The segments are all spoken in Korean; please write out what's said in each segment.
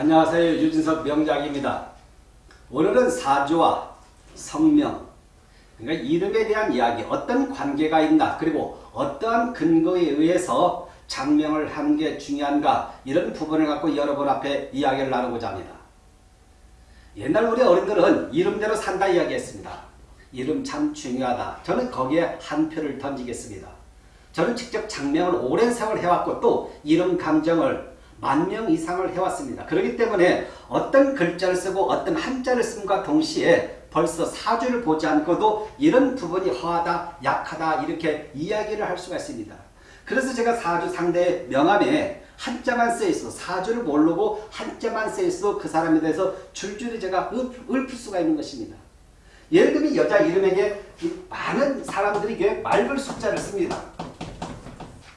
안녕하세요. 유진석 명작입니다. 오늘은 사주와 성명, 그러니까 이름에 대한 이야기, 어떤 관계가 있나, 그리고 어떠한 근거에 의해서 장명을 하는 게 중요한가 이런 부분을 갖고 여러분 앞에 이야기를 나누고자 합니다. 옛날 우리 어른들은 이름대로 산다 이야기했습니다. 이름 참 중요하다. 저는 거기에 한 표를 던지겠습니다. 저는 직접 장명을 오랜 세월 해왔고 또 이름 감정을 만 명 이상을 해왔습니다. 그렇기 때문에 어떤 글자를 쓰고 어떤 한자를 쓴과 동시에 벌써 사주를 보지 않고도 이런 부분이 허하다, 약하다 이렇게 이야기를 할 수가 있습니다. 그래서 제가 사주 상대 명함에 한자만 써있어 사주를 모르고 한자만 써있어 그 사람에 대해서 줄줄이 제가 읊을 수가 있는 것입니다. 예를 들면 여자 이름에게 많은 사람들이 맑을 숫자를 씁니다.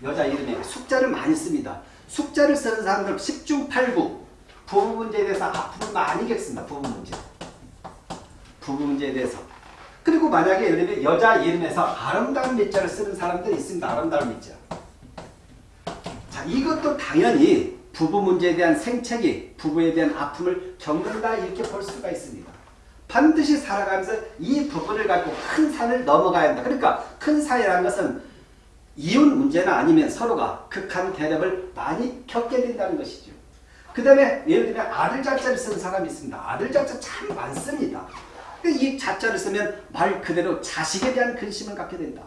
여자 이름에 숫자를 많이 씁니다. 숫자를 쓰는 사람들 10중 8구 부부 문제에 대해서 많이 겪습니다. 부부 문제. 부부 문제에 대해서. 그리고 만약에 예를 들면 여자 이름에서 아름다운 밑자를 쓰는 사람들이 있습니다. 아름다운 밑자. 자, 이것도 당연히 부부 문제에 대한 생채기, 부부에 대한 아픔을 겪는다 이렇게 볼 수가 있습니다. 반드시 살아가면서 이 부분을 갖고 큰 산을 넘어가야 한다. 그러니까 큰 산이라는 것은 이혼 문제나 아니면 서로가 극한 대립을 많이 겪게 된다는 것이죠. 그 다음에 예를 들면 아들 자자를 쓰는 사람이 있습니다. 아들 자자 참 많습니다. 이 자자를 쓰면 말 그대로 자식에 대한 근심을 갖게 된다.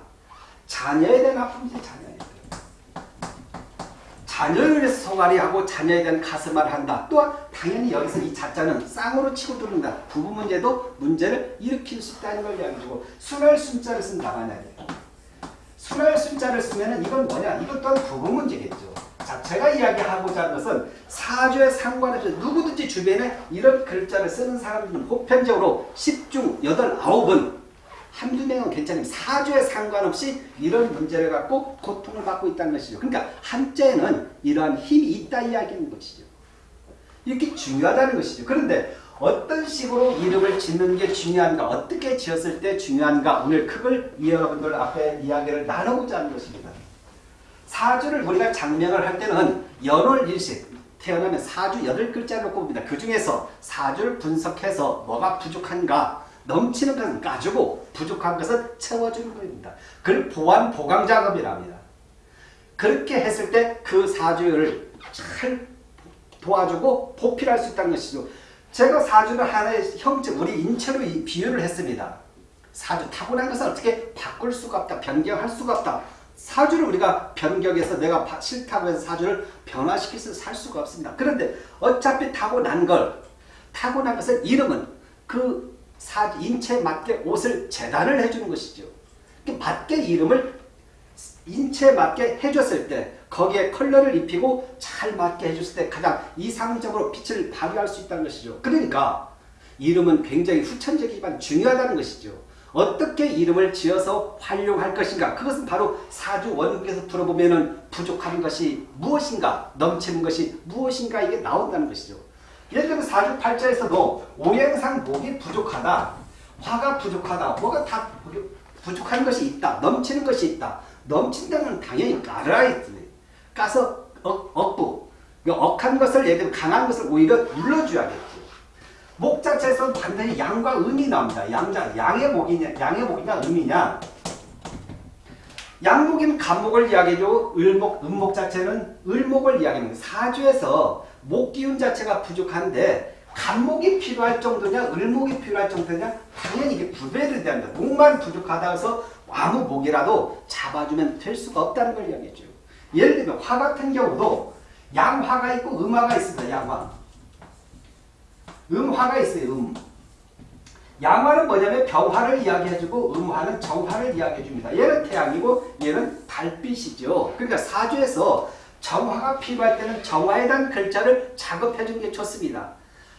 자녀에 대한 아픔이죠. 자녀에 대한. 자녀를 위해서 소가리하고 자녀에 대한 가슴을 한다. 또한 당연히 여기서 이 자자는 쌍으로 치고 들어온다. 부부 문제도 문제를 일으킬 수 있다는 걸 이야기해주고 순할 순자를 쓴다 만약 에. 순할 순자를 쓰면 이건 뭐냐? 이것 또한 부분 문제겠죠. 자, 제가 이야기하고자 하는 것은 사주에 상관없이 누구든지 주변에 이런 글자를 쓰는 사람들은 보편적으로 10중 8, 9은 한두 명은 괜찮아요. 사주에 상관없이 이런 문제를 갖고 고통을 받고 있다는 것이죠. 그러니까 한자에는 이러한 힘이 있다 이야기하는 것이죠. 이렇게 중요하다는 것이죠. 그런데 어떤 식으로 이름을 짓는 게 중요한가 어떻게 지었을 때 중요한가 오늘 그걸 여러분들 앞에 이야기를 나누고자 하는 것입니다. 사주를 우리가 장명을 할 때는 연월일식 태어나면 사주 8글자를 꼽습니다. 그 중에서 사주를 분석해서 뭐가 부족한가 넘치는 것은 까주고 부족한 것은 채워주는 겁니다. 그걸 보완 보강 작업이랍니다. 그렇게 했을 때 그 사주를 잘 도와주고 보필할 수 있다는 것이죠. 제가 사주를 하나의 형체, 우리 인체로 비유를 했습니다. 사주 타고난 것은 어떻게 바꿀 수가 없다. 변경할 수가 없다. 사주를 우리가 변경해서 내가 싫다고 해서 사주를 변화시켜서 살 수가 없습니다. 그런데 어차피 타고난 걸, 타고난 것은 이름은 그 사주, 인체에 맞게 옷을 재단을 해주는 것이죠. 맞게 이름을 인체에 맞게 해줬을 때 거기에 컬러를 입히고 잘 맞게 해줬을 때 가장 이상적으로 빛을 발휘할 수 있다는 것이죠. 그러니까 이름은 굉장히 후천적이지만 중요하다는 것이죠. 어떻게 이름을 지어서 활용할 것인가 그것은 바로 사주 원국에서 들어보면 부족한 것이 무엇인가 넘치는 것이 무엇인가 이게 나온다는 것이죠. 예를 들면 사주 팔자에서도 오행상 목이 부족하다 화가 부족하다 뭐가 다 부족한 것이 있다 넘치는 것이 있다 넘친다는 당연히 깔아야 까서 억, 억부. 억한 것을 예를 강한 것을 오히려 눌러줘야겠죠. 목 자체에서 반드시 양과 음이 나옵니다. 양자, 양의 목이냐, 양의 목이냐, 음이냐. 양목이면 간목을 이야기해주고 을목, 음목 자체는 을목을 이야기합니다. 사주에서 목 기운 자체가 부족한데 간목이 필요할 정도냐, 을목이 필요할 정도냐 당연히 이게 구별이 된다. 목만 부족하다 해서 아무 목이라도 잡아주면 될 수가 없다는 걸 이야기해줘요. 예를 들면 화 같은 경우도 양화가 있고 음화가 있습니다. 양화. 음화가 있어요. 음. 양화는 뭐냐면 병화를 이야기해주고 음화는 정화를 이야기해줍니다. 얘는 태양이고 얘는 달빛이죠. 그러니까 사주에서 정화가 필요할 때는 정화에 대한 글자를 작업해주는 게 좋습니다.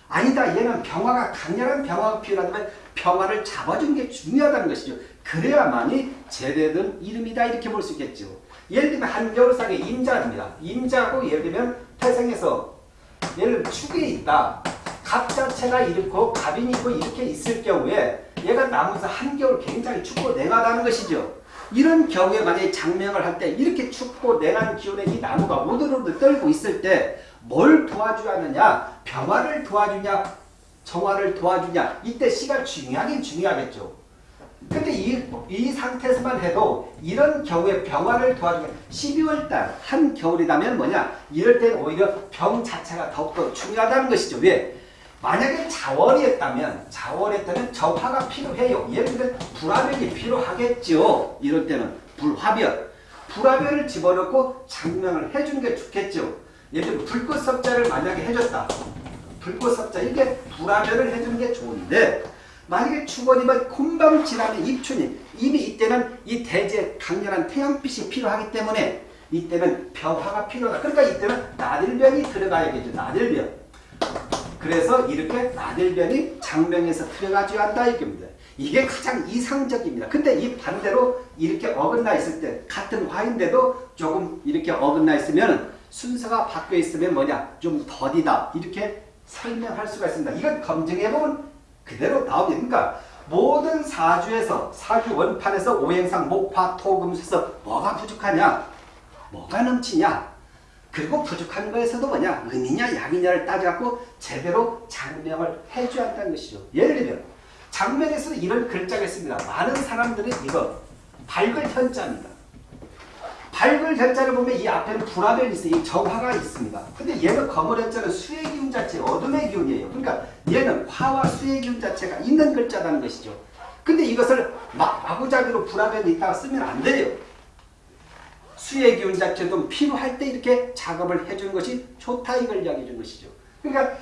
아니다. 얘는 병화가 강렬한 병화가 필요하다면 병화를 잡아주는 게 중요하다는 것이죠. 그래야만이 제대된 이름이다 이렇게 볼 수 있겠죠. 예를 들면 한겨울상의 임자입니다. 임자고 예를 들면 태생에서 예를 들면 축에 있다. 갑 자체가 이렇고 갑이 있고 이렇게 있을 경우에 얘가 나무에서 한겨울 굉장히 춥고 냉하다는 것이죠. 이런 경우에 만약에 장명을 할 때 이렇게 춥고 냉한 기온에 이 나무가 오들오들 떨고 있을 때 뭘 도와줘야 하느냐 병화를 도와주냐 정화를 도와주냐 이때 시가 중요하긴 중요하겠죠. 근데 이, 이 상태에서만 해도 이런 경우에 병화를 도와주냐 12월달 한 겨울이라면 뭐냐 이럴 때는 오히려 병 자체가 더욱더 중요하다는 것이죠. 왜? 만약에 자월이었다면 자월이었다면 정화가 필요해요. 예를 들면 불화변이 필요하겠죠. 이럴 때는 불화변. 불화변을 집어넣고 장명을 해주는 게 좋겠죠. 예를 들면 불꽃섭자를 만약에 해줬다. 불꽃섭자 이게 불화변을 해주는 게 좋은데 만약에 축원이면 금방 지나면 입춘이 이미 이때는 이 대제 강렬한 태양빛이 필요하기 때문에 이때는 병화가 필요하다. 그러니까 이때는 나들변이 들어가야겠죠. 나들변. 그래서 이렇게 나들변이 장명에서 들어가줘야 한다 이겁니다. 이게 가장 이상적입니다. 근데 이 반대로 이렇게 어긋나 있을 때 같은 화인데도 조금 이렇게 어긋나 있으면 순서가 바뀌어 있으면 뭐냐 좀 더디다 이렇게 설명할 수가 있습니다. 이건 검증해보면 그대로 나오게 그러니까 모든 사주에서 사주 원판에서 오행상 목화 토금수에서 뭐가 부족하냐 뭐가 넘치냐 그리고 부족한 거에서도 뭐냐 은이냐 양이냐를 따져갖고 제대로 장명을 해줘야 한다는 것이죠. 예를 들면 장면에서 이런 글자가 있습니다. 많은 사람들이 이거 밝을 현자입니다. 밝을 현자를 보면 이 앞에는 불화변이 있어요. 이 정화가 있습니다. 근데 얘는 검을 현자는 수의 기운 자체, 어둠의 기운이에요. 그러니까 얘는 화와 수의 기운 자체가 있는 글자라는 것이죠. 근데 이것을 막 마구잡이로 불화변이 있다가 쓰면 안 돼요. 수의 기운 자체도 필요할 때 이렇게 작업을 해주는 것이 좋다 이걸 이야기해 준 것이죠. 그러니까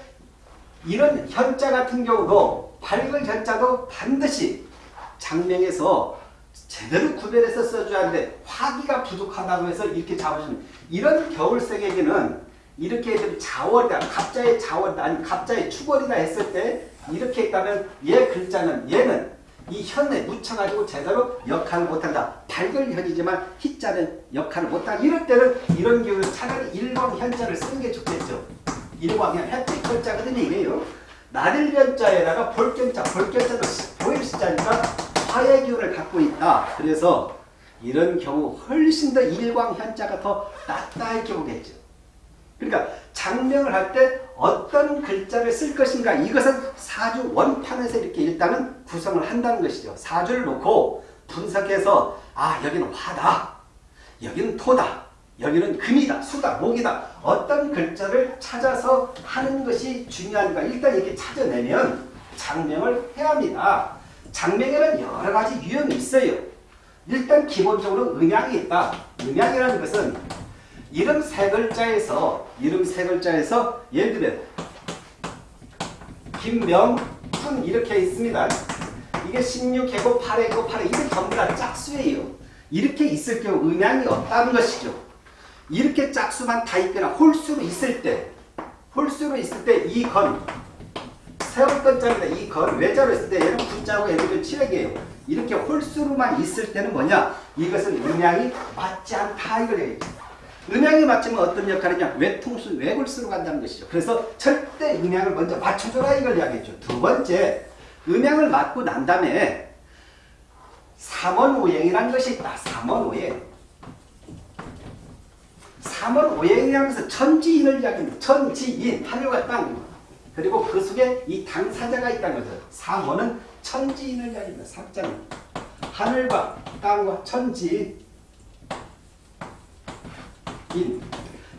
이런 현자 같은 경우도 밝을 현자도 반드시 장명에서 제대로 구별해서 써줘야 하는데 화기가 부족하다고 해서 이렇게 잡아주는 이런 겨울색에게는 이렇게 좀 자월이다 갑자의 자월이다 아니면 갑자의 축월이다 했을 때 이렇게 있다면 얘 글자는 얘는 이 현에 묻혀가지고 제대로 역할을 못한다. 밝을 현이지만 희자는 역할을 못한다. 이럴 때는 이런 경우는 차라리 일광 현자를 쓰는 게 좋겠죠. 일광이 햇빛 현자거든요. 이게요. 나들변자에다가 볼견자, 볼견자도 보일 시자니까 화의 기운을 갖고 있다. 그래서 이런 경우 훨씬 더 일광 현자가 더 낫다 이렇게 보겠죠. 그러니까 장명을 할 때 어떤 글자를 쓸 것인가 이것은 사주 원판에서 이렇게 일단은 구성을 한다는 것이죠. 사주를 놓고 분석해서 아 여기는 화다. 여기는 토다. 여기는 금이다. 수다. 목이다. 어떤 글자를 찾아서 하는 것이 중요한가 일단 이렇게 찾아내면 장명을 해야 합니다. 장명에는 여러 가지 유형이 있어요. 일단 기본적으로 음양이 있다. 음양이라는 것은 이름 세 글자에서 이름 세 글자에서 예를 들면 김명훈 이렇게 있습니다. 이게 16개고 8회고 8회 이게 전부 다 짝수예요. 이렇게 있을 경우 음양이 없다는 것이죠. 이렇게 짝수만 다 있거나 홀수로 있을 때 홀수로 있을 때 이건 건자입니다. 이건 외자로 있을 때 얘는 군자고 얘는 칠액이에요. 이렇게 홀수로만 있을 때는 뭐냐? 이것은 음양이 맞지 않다 이걸 얘기해요. 음양이 맞추면 어떤 역할이냐? 외통수, 외골수로 간다는 것이죠. 그래서 절대 음양을 먼저 맞춰줘라 이걸 이야기했죠. 두 번째, 음양을 맞고 난 다음에 삼원오행이라는 것이 있다. 삼원오행. 삼원오행이라는 것은 천지인을 이야기합니다. 천지인, 하늘과 땅. 그리고 그 속에 이 당사자가 있다는 거죠. 삼원은 천지인을 이야기합니다. 삼자는. 하늘과 땅과 천지인. 인.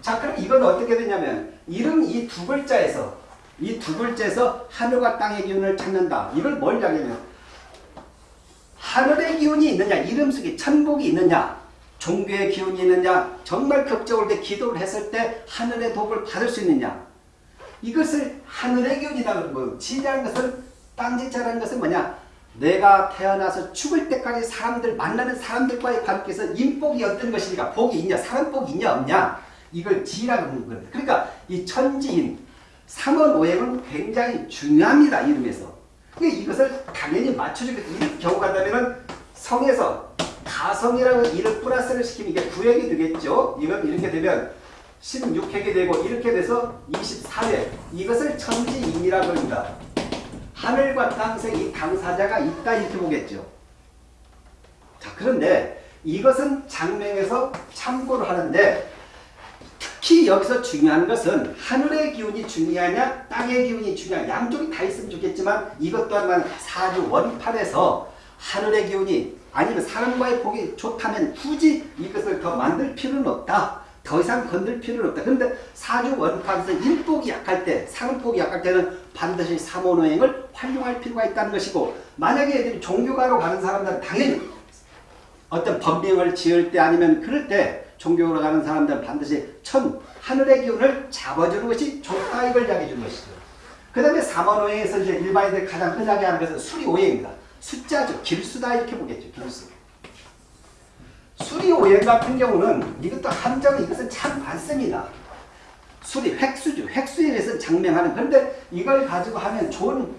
자, 그럼 이건 어떻게 되냐면 이름 이 두 글자에서 이 두 글자에서 하늘과 땅의 기운을 찾는다. 이걸 뭘 이야기하냐면 하늘의 기운이 있느냐, 이름 속에 천복이 있느냐, 종교의 기운이 있느냐, 정말 극적으로 기도를 했을 때 하늘의 복을 받을 수 있느냐. 이것을 하늘의 기운이다 그러는 거예요. 지라는 것은 땅지자라는 것은 뭐냐? 내가 태어나서 죽을 때까지 사람들 만나는 사람들과의 관계에서 인복이 어떤 것이니까 복이 있냐 사람 복이 있냐 없냐 이걸 지라고 하는 겁니다. 그러니까 이 천지인 삼원오행은 굉장히 중요합니다. 이름에서. 이것을 당연히 맞춰주겠다. 이 경우 간다면 성에서 가성이라고 이를 플러스를 시키면 이게 9획이 되겠죠. 이건 이렇게 되면 16획이 되고 이렇게 돼서 24획 이것을 천지인이라고 합니다. 하늘과 땅새 이 당사자가 있다 이렇게 보겠죠. 자 그런데 이것은 장명에서 참고를 하는데 특히 여기서 중요한 것은 하늘의 기운이 중요하냐 땅의 기운이 중요하냐 양쪽이 다 있으면 좋겠지만 이것 또한 사주 원판에서 하늘의 기운이 아니면 사람과의 복이 좋다면 굳이 이것을 더 만들 필요는 없다. 더 이상 건들 필요는 없다. 그런데 사주 원판에서 일복이 약할 때, 상복이 약할 때는 반드시 삼원오행을 활용할 필요가 있다는 것이고 만약에 애들이 종교가로 가는 사람들은 당연히 어떤 법명을 지을 때 아니면 그럴 때 종교로 가는 사람들은 반드시 천, 하늘의 기운을 잡아주는 것이 좋다 이걸 이야기해 주는 것이죠. 그 다음에 삼원오행에서 이제 일반인들이 가장 흔하게 하는 것은 수리오행입니다. 숫자죠. 길수다 이렇게 보겠죠. 길수. 수리 오행 같은 경우는 이것도 함정이 이것은 참 많습니다. 수리 획수죠. 획수에 대해서 장명하는 그런데 이걸 가지고 하면 좋은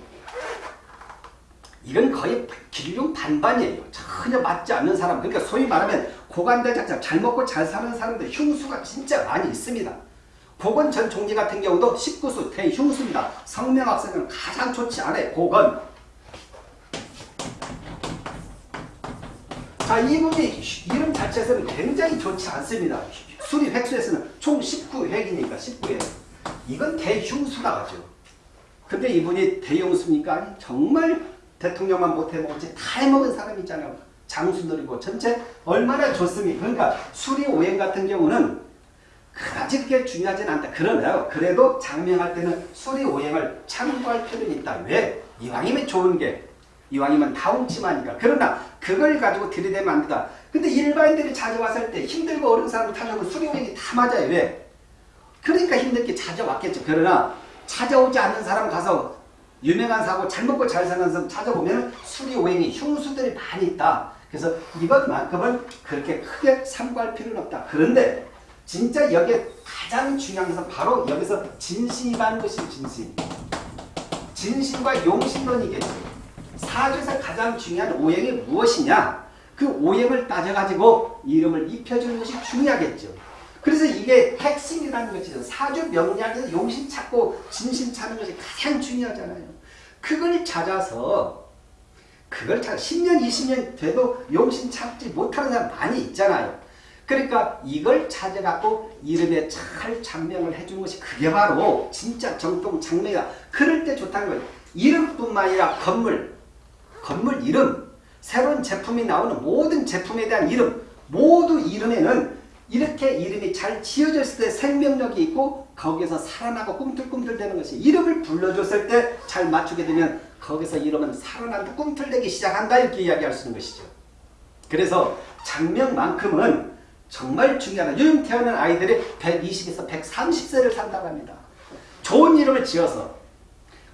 이건 거의 길흉 반반이에요. 전혀 맞지 않는 사람 그러니까 소위 말하면 고관대작자 잘 먹고 잘 사는 사람들 흉수가 진짜 많이 있습니다. 고건 전 총리 같은 경우도 19수 대흉수입니다. 성명학생은 가장 좋지 않아요. 고건 자, 이분이 이름 자체에서는 굉장히 좋지 않습니다. 수리 획수에서는 총 19획이니까 19획. 이건 대흉수다 하죠. 근데 이분이 대용수니까 정말 대통령만 못해먹었지 다 해먹은 사람 있잖아요. 장수들이고 전체 얼마나 좋습니까? 그러니까 수리 오행 같은 경우는 그다지 그렇게 중요하진 않다. 그러나요. 그래도 장명할 때는 수리 오행을 참고할 필요는 있다. 왜? 이왕이면 좋은 게 이왕이면 다움치마니까. 그러나 그걸 가지고 들이대면 안 된다. 근데 일반인들이 찾아왔을 때 힘들고 어려운 사람 타려면 수리오행이 다 맞아요. 왜? 그러니까 힘들게 찾아왔겠죠. 그러나 찾아오지 않는 사람 가서 유명한 사고 잘 먹고 잘 사는 사람 찾아보면 수리 오행이 흉수들이 많이 있다. 그래서 이것만큼은 그렇게 크게 참고할 필요는 없다. 그런데 진짜 여기에 가장 중요한 것은 바로 여기서 진심이라는 것이 진심. 진심과 용신론이겠죠. 사주에서 가장 중요한 오행이 무엇이냐? 그 오행을 따져가지고 이름을 입혀주는 것이 중요하겠죠. 그래서 이게 핵심이라는 것이죠. 사주 명리학에서 용신 찾고 진심 찾는 것이 가장 중요하잖아요. 그걸 찾아서 그걸 찾아 10년 20년 돼도 용신 찾지 못하는 사람 많이 있잖아요. 그러니까 이걸 찾아갖고 이름에 잘 장명을 해준 것이 그게 바로 진짜 정통 장명이다. 그럴 때 좋다는 거예요. 이름뿐만 아니라 건물, 건물 이름, 새로운 제품이 나오는 모든 제품에 대한 이름, 모두 이름에는 이렇게 이름이 잘 지어졌을 때 생명력이 있고 거기에서 살아나고 꿈틀꿈틀대는 것이 이름을 불러줬을 때 잘 맞추게 되면 거기서 이름은 살아난다 꿈틀대기 시작한다 이렇게 이야기할 수 있는 것이죠. 그래서 장명만큼은 정말 중요하다. 요즘 태어난 아이들이 120에서 130세를 산다고 합니다. 좋은 이름을 지어서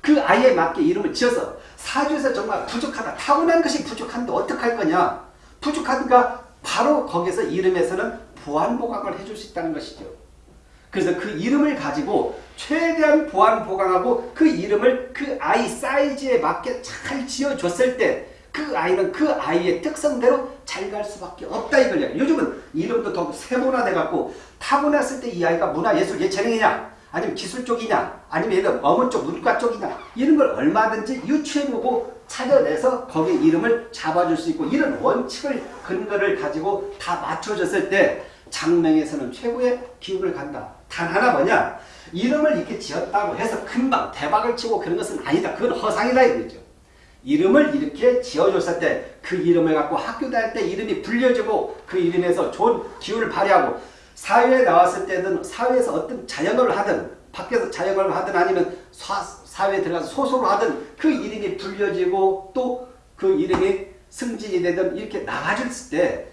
그 아이에 맞게 이름을 지어서 사주에서 정말 부족하다. 타고난 것이 부족한데 어떡할 거냐. 부족하니까 바로 거기서 이름에서는 보완보강을 해줄 수 있다는 것이죠. 그래서 그 이름을 가지고 최대한 보완보강하고 그 이름을 그 아이 사이즈에 맞게 잘 지어줬을 때그 아이는 그 아이의 특성대로 잘 갈 수밖에 없다 이걸 요즘은 이름도 더 세문화돼 갖고 타고났을 때 이 아이가 문화예술 예체능이냐 아니면 기술 쪽이냐 아니면 얘는 어문 쪽 문과 쪽이냐 이런 걸 얼마든지 유추해보고 찾아내서 거기에 이름을 잡아줄 수 있고 이런 원칙을 근거를 가지고 다 맞춰졌을 때 장명에서는 최고의 기운을 간다. 단 하나 뭐냐 이름을 이렇게 지었다고 해서 금방 대박을 치고 그런 것은 아니다. 그건 허상이다 이거죠. 이름을 이렇게 지어줬을 때 그 이름을 갖고 학교 다닐 때 이름이 불려지고 그 이름에서 좋은 기운을 발휘하고 사회에 나왔을 때는 사회에서 어떤 자영업을 하든 밖에서 자영업을 하든 아니면 사, 사회에 들어가서 소설을 하든 그 이름이 불려지고 또 그 이름이 승진이 되든 이렇게 나가졌을 때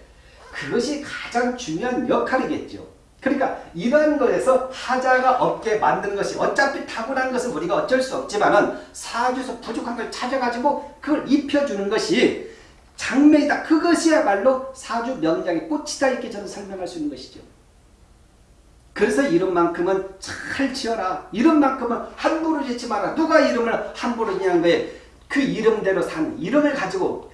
그것이 가장 중요한 역할이겠죠. 그러니까 이러한 것에서 하자가 없게 만드는 것이 어차피 타고난 것은 우리가 어쩔 수 없지만은 사주에서 부족한 걸 찾아가지고 그걸 입혀주는 것이 장명이다. 그것이야말로 사주 명장의 꽃이다 이렇게 저는 설명할 수 있는 것이죠. 그래서 이름만큼은 잘 지어라. 이름만큼은 함부로 짓지 마라. 누가 이름을 함부로 지냐는 거에 그 이름대로 산 이름을 가지고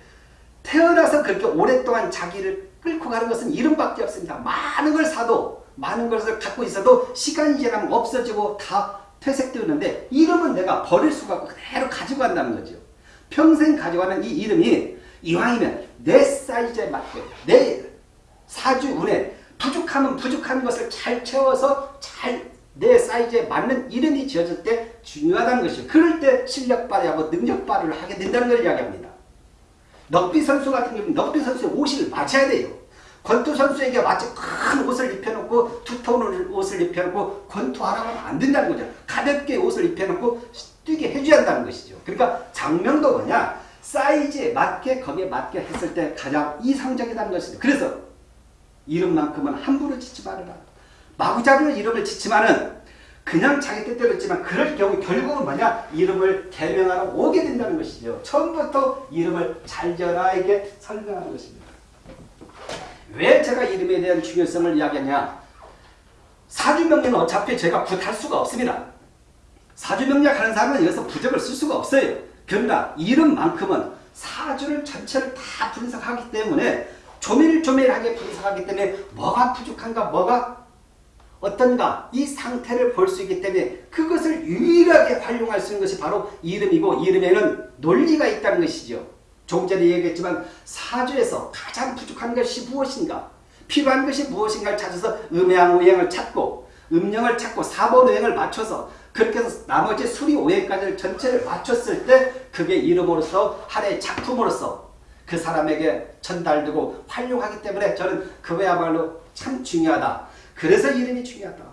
태어나서 그렇게 오랫동안 자기를 끌고 가는 것은 이름밖에 없습니다. 많은 걸 사도 많은 것을 갖고 있어도 시간이 지나면 없어지고 다 퇴색되는데 이름은 내가 버릴 수가 없고 그대로 가지고 간다는 거죠. 평생 가져가는 이 이름이 이왕이면 내 사이즈에 맞게 내 사주 운에 부족하면 부족한 것을 잘 채워서 잘 내 사이즈에 맞는 이름이 지어질 때 중요하다는 것이죠. 그럴 때 실력 발휘하고 능력 발휘를 하게 된다는 걸 이야기합니다. 넉비 선수 같은 경우는 넉비 선수의 옷을 맞춰야 돼요. 권투 선수에게 마치 큰 옷을 입혀놓고 두터운 옷을 입혀놓고 권투하라고 하면 안 된다는 거죠. 가볍게 옷을 입혀놓고 뛰게 해줘야 한다는 것이죠. 그러니까 장명도 뭐냐 사이즈에 맞게 거기에 맞게 했을 때 가장 이상적이라는 것이죠. 그래서 이름만큼은 함부로 짓지 말아라. 마구잡이로 이름을 짓지만은 그냥 자기 뜻대로 했지만 그럴 경우 결국은 뭐냐 이름을 개명하러 오게 된다는 것이죠. 처음부터 이름을 잘 지어라 이게 설명하는 것입니다. 왜 제가 이름에 대한 중요성을 이야기하냐 사주명리는 어차피 제가 굿할 수가 없습니다. 사주명리학 하는 사람은 여기서 부적을 쓸 수가 없어요. 그러나 이름만큼은 사주를 전체를 다 분석하기 때문에 조밀조밀하게 분석하기 때문에 뭐가 부족한가 뭐가 어떤가 이 상태를 볼 수 있기 때문에 그것을 유일하게 활용할 수 있는 것이 바로 이름이고 이름에는 논리가 있다는 것이죠. 조금 전에 얘기했지만 사주에서 가장 부족한 것이 무엇인가 필요한 것이 무엇인가를 찾아서 음양 오행을 찾고 음령을 찾고 사본 오행을 맞춰서 그렇게 해서 나머지 수리 오행까지를 전체를 맞췄을 때 그게 이름으로서 하나의 작품으로서 그 사람에게 전달되고 활용하기 때문에 저는 그거야말로 참 중요하다. 그래서 이름이 중요하다.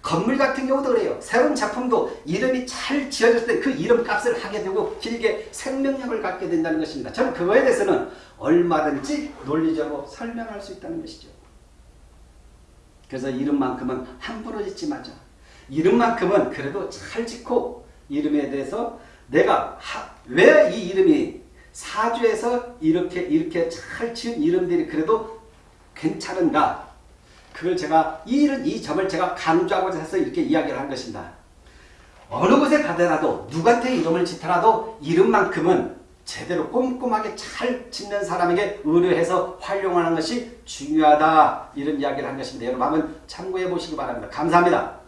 건물 같은 경우도 그래요. 새로운 작품도 이름이 잘 지어졌을 때 그 이름 값을 하게 되고 길게 생명력을 갖게 된다는 것입니다. 저는 그거에 대해서는 얼마든지 논리적으로 설명할 수 있다는 것이죠. 그래서 이름만큼은 함부로 짓지 마자. 이름만큼은 그래도 잘 짓고 이름에 대해서 내가 왜 이 이름이 사주에서 이렇게 이렇게 잘 지은 이름들이 그래도 괜찮은가 그걸 제가 이, 이 점을 제가 강조하고자 해서 이렇게 이야기를 한 것입니다. 어느 곳에 가더라도 누구한테 이름을 짓더라도 이름만큼은 제대로 꼼꼼하게 잘 짓는 사람에게 의뢰해서 활용하는 것이 중요하다 이런 이야기를 한 것입니다. 여러분 한번 참고해 보시기 바랍니다. 감사합니다.